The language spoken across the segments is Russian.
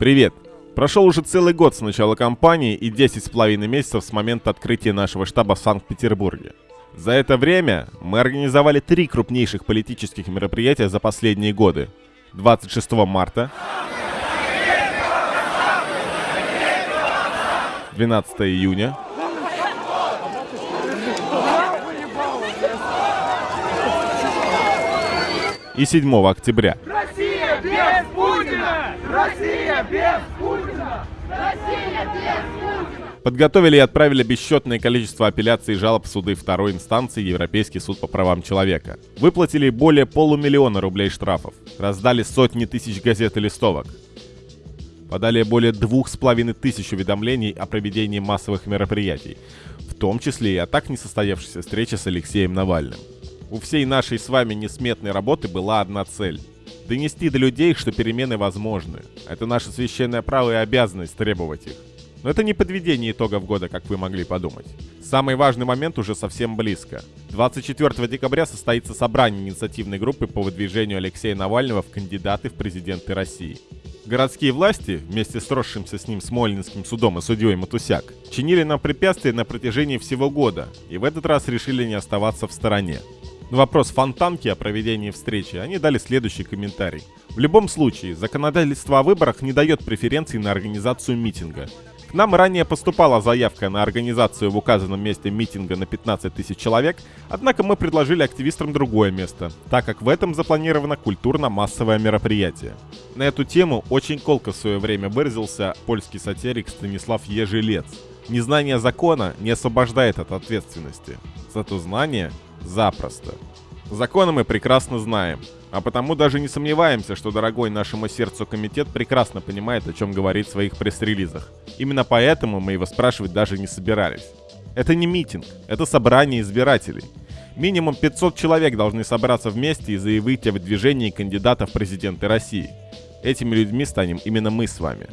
Привет! Прошел уже целый год с начала кампании и 10 с половиной месяцев с момента открытия нашего штаба в Санкт-Петербурге. За это время мы организовали три крупнейших политических мероприятия за последние годы. 26 марта, 12 июня, и 7 октября. Россия без Путина! Россия без Путина! Россия без Путина! Подготовили и отправили бесчетное количество апелляций и жалоб в суды второй инстанции Европейский суд по правам человека. Выплатили более полумиллиона рублей штрафов. Раздали сотни тысяч газет и листовок. Подали более двух с половиной тысяч уведомлений о проведении массовых мероприятий, в том числе и о так несостоявшейся встрече с Алексеем Навальным. У всей нашей с вами несметной работы была одна цель – донести до людей, что перемены возможны. Это наше священное право и обязанность требовать их. Но это не подведение итогов года, как вы могли подумать. Самый важный момент уже совсем близко. 24 декабря состоится собрание инициативной группы по выдвижению Алексея Навального в кандидаты в президенты России. Городские власти, вместе с росшимся с ним Смольнинским судом и судьей Матусяк, чинили нам препятствия на протяжении всего года, и в этот раз решили не оставаться в стороне. На вопрос Фонтанки о проведении встречи они дали следующий комментарий. В любом случае, законодательство о выборах не дает преференций на организацию митинга. К нам ранее поступала заявка на организацию в указанном месте митинга на 15 тысяч человек, однако мы предложили активистам другое место, так как в этом запланировано культурно-массовое мероприятие. На эту тему очень колко в свое время выразился польский сатирик Станислав Ежелец. Незнание закона не освобождает от ответственности, зато знание запросто. Законы мы прекрасно знаем, а потому даже не сомневаемся, что дорогой нашему сердцу комитет прекрасно понимает, о чем говорит в своих пресс-релизах. Именно поэтому мы его спрашивать даже не собирались. Это не митинг, это собрание избирателей. Минимум 500 человек должны собраться вместе и заявить о выдвижении кандидатов в президенты России. Этими людьми станем именно мы с вами.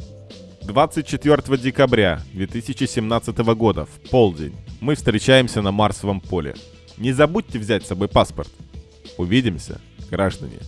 24 декабря 2017 года в полдень мы встречаемся на Марсовом поле. Не забудьте взять с собой паспорт. Увидимся, граждане.